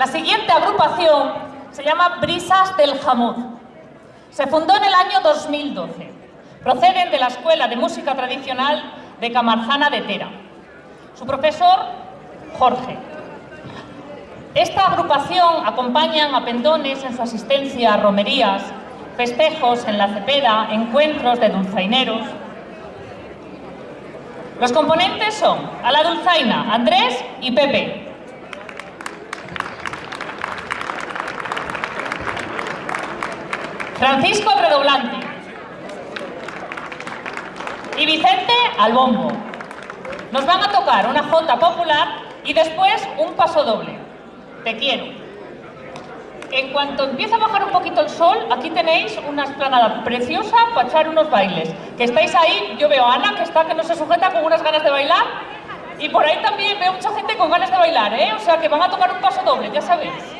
La siguiente agrupación se llama Brisas del Jamud. Se fundó en el año 2012. Proceden de la Escuela de Música Tradicional de Camarzana de Tera. Su profesor, Jorge. Esta agrupación acompaña a pendones en su asistencia a romerías, festejos en la Cepeda, encuentros de dulzaineros. Los componentes son a la dulzaina Andrés y Pepe. Francisco redoblante. Y Vicente al bombo. Nos van a tocar una jota popular y después un paso doble. Te quiero. En cuanto empieza a bajar un poquito el sol, aquí tenéis una esplanada preciosa para echar unos bailes. Que estáis ahí, yo veo a Ana que está que no se sujeta con unas ganas de bailar y por ahí también veo mucha gente con ganas de bailar, ¿eh? O sea que van a tocar un paso doble, ya sabéis.